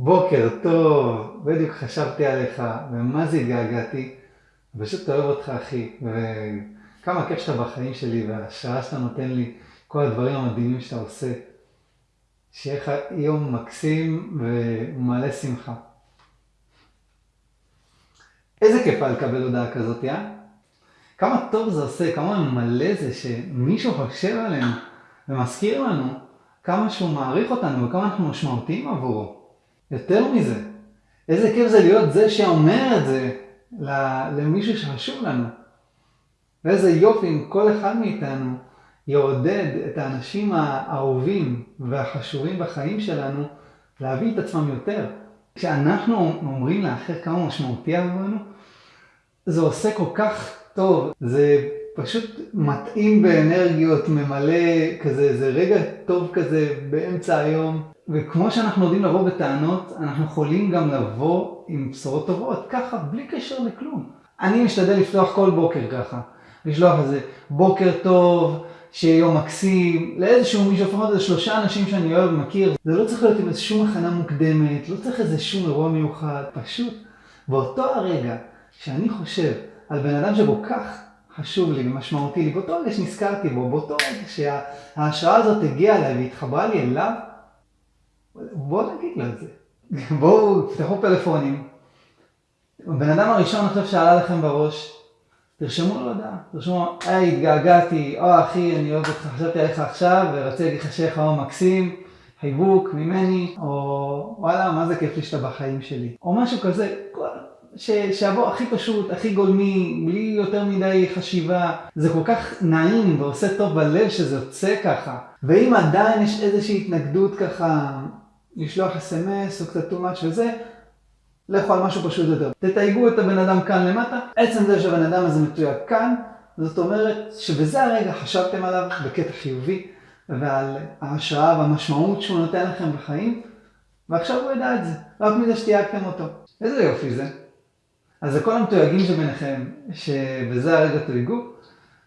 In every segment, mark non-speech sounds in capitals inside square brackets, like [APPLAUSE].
בוקר טוב, בדיוק חשבתי עליך, ומה זה התגעגעתי. פשוט אוהב אותך אחי, וכמה כיף שאתה בחיים שלי, וההשראה שאתה נותן לי, כל הדברים המדהימים שאתה עושה. שיהיה לך יום מקסים ומלא שמחה. איזה כיף היה לקבל הודעה כזאת, אה? כמה טוב זה עושה, כמה מלא זה שמישהו חושב עלינו ומזכיר לנו כמה שהוא מעריך אותנו וכמה אנחנו משמעותיים עבורו. יותר מזה, איזה כיף זה להיות זה שאומר את זה למישהו שחשוב לנו. ואיזה יופי אם כל אחד מאיתנו יעודד את האנשים האהובים והחשובים בחיים שלנו להביא את עצמם יותר. כשאנחנו אומרים לאחר כמה משמעותי עבורנו, זה עושה כל כך טוב, זה פשוט מתאים באנרגיות, ממלא כזה, איזה רגע טוב כזה באמצע היום. וכמו שאנחנו יודעים לבוא בטענות, אנחנו יכולים גם לבוא עם בשורות טובות, ככה, בלי קשר לכלום. אני משתדל לפתוח כל בוקר ככה, לשלוח איזה בוקר טוב, שיהיה יום מקסים, לאיזשהו מישהו, לפחות איזה שלושה אנשים שאני אוהב ומכיר. זה לא צריך להיות עם איזה שום הכנה מוקדמת, לא צריך איזה שום אירוע מיוחד, פשוט באותו הרגע שאני חושב על בן אדם שכל כך חשוב לי ומשמעותי לי, באותו רגע שנזכרתי בו, באותו רגע שההשראה הזאת הגיעה אליי והתחברה לי אליו, בואו נגיד לו את זה. [LAUGHS] בואו, תפתחו פלאפונים. הבן אדם הראשון עכשיו שעלה לכם בראש, תרשמו לו הודעה, תרשמו, היי, התגעגעתי, או אחי, אני אוהב אותך, חשבתי עליך עכשיו, ורציתי להגיד לך שיהיה יום מקסים, חיבוק ממני, או וואלה, מה זה כיף לי שאתה בחיים שלי. או משהו כזה, שיבוא הכי פשוט, הכי גולמי, בלי יותר מדי חשיבה. זה כל כך נעים ועושה טוב בלב שזה יוצא ככה. ואם עדיין יש איזושהי התנגדות ככה, לשלוח אס.אם.אס או קצת too much וזה, לכו על משהו פשוט יותר. תתייגו את הבן אדם כאן למטה, עצם זה שהבן אדם הזה מתויג כאן, זאת אומרת שבזה הרגע חשבתם עליו בקטע חיובי, ועל ההשראה והמשמעות שהוא נותן לכם בחיים, ועכשיו הוא ידע את זה, רק מזה שתייגתם אותו. איזה יופי זה. אז לכל המתויגים שביניכם, שבזה הרגע תויגו,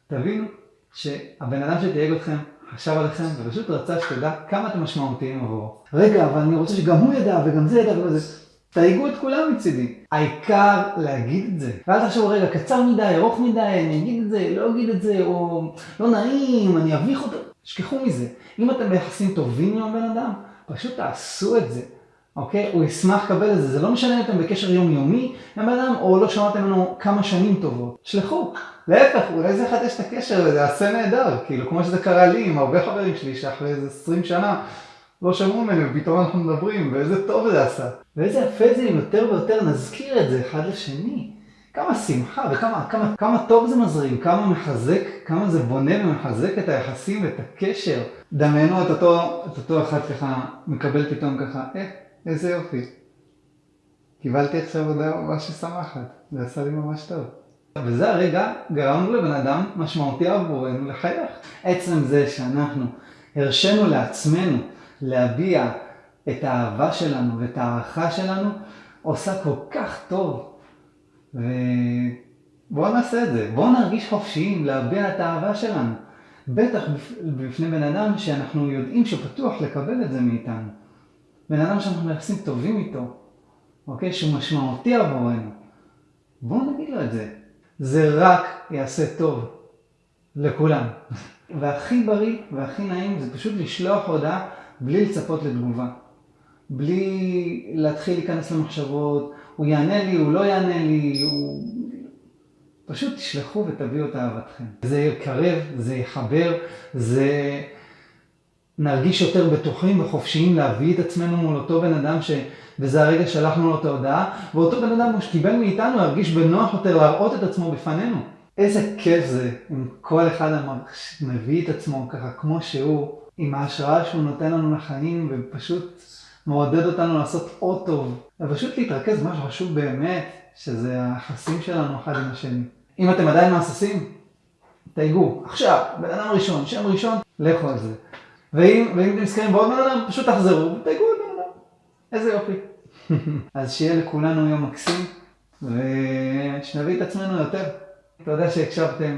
תבינו שהבן אדם שתייג אתכם חשב עליכם ופשוט רצה שתדע כמה אתם משמעותיים עבורו. רגע, אבל אני רוצה שגם הוא ידע וגם זה ידע וגם זה. תייגו את כולם מצידי. העיקר להגיד את זה. ואל תחשבו, רגע, קצר מדי, ארוך מדי, אני אגיד את זה, לא אגיד את זה, או לא נעים, אני אביך אותו. תשכחו מזה. אם אתם ביחסים טובים עם הבן אדם, פשוט תעשו את זה. אוקיי? הוא ישמח לקבל את זה. זה לא משנה אם אתם בקשר יומיומי עם אדם, או לא שמעתם ממנו כמה שנים טובות. שלחו. להפך, אולי זה יחדש את הקשר וזה יעשה נהדר. כאילו, כמו שזה קרה לי עם הרבה חברים שלי, שאחרי איזה 20 שנה לא שמעו ממנו, ופתאום אנחנו מדברים, ואיזה טוב זה עשה. ואיזה יפה זה אם יותר ויותר נזכיר את זה אחד לשני. כמה שמחה וכמה כמה, כמה טוב זה מזרים, כמה מחזק, כמה זה בונה ומחזק את היחסים ואת הקשר. דמיינו את אותו, את אותו אחד ככה, מקבל פתאום ככה, אה, איזה יופי. קיבלתי עכשיו הודעה ממש משמחת, זה עשה לי ממש טוב. וזה הרגע גרמנו לבן אדם משמעותי עבורנו לחייך. עצם זה שאנחנו הרשינו לעצמנו להביע את האהבה שלנו ואת ההערכה שלנו, עושה כל כך טוב. ובואו נעשה את זה, בואו נרגיש חופשיים להביע את האהבה שלנו. בטח בפני בן אדם שאנחנו יודעים שפתוח לקבל את זה מאיתנו. בן אדם שאנחנו מייחסים טובים איתו, אוקיי? שהוא משמעותי עבורנו. בואו נגיד לו את זה. זה רק יעשה טוב לכולם. [LAUGHS] והכי בריא והכי נעים זה פשוט לשלוח הודעה בלי לצפות לתגובה. בלי להתחיל להיכנס למחשבות, הוא יענה לי, הוא לא יענה לי, הוא... פשוט תשלחו ותביאו את אהבתכם. זה יקרב, זה יחבר, זה... נרגיש יותר בטוחים וחופשיים להביא את עצמנו מול אותו בן אדם שבזה הרגע שלחנו לו את ההודעה, ואותו בן אדם שקיבל מאיתנו ירגיש בנוח יותר להראות את עצמו בפנינו. איזה כיף זה אם כל אחד מביא את עצמו ככה כמו שהוא, עם ההשראה שהוא נותן לנו לחיים ופשוט מעודד אותנו לעשות עוד טוב. ופשוט להתרכז במה שחשוב באמת, שזה היחסים שלנו אחד עם השני. אם אתם עדיין מהססים, תייגו, עכשיו, בן אדם ראשון, שם ראשון, לכו על זה. ואם, אתם נזכרים בעוד בן אדם, פשוט תחזרו ותייגו עוד בן אדם. איזה יופי. [LAUGHS] אז שיהיה לכולנו יום מקסים, ושנביא את עצמנו יותר. תודה שהקשבתם.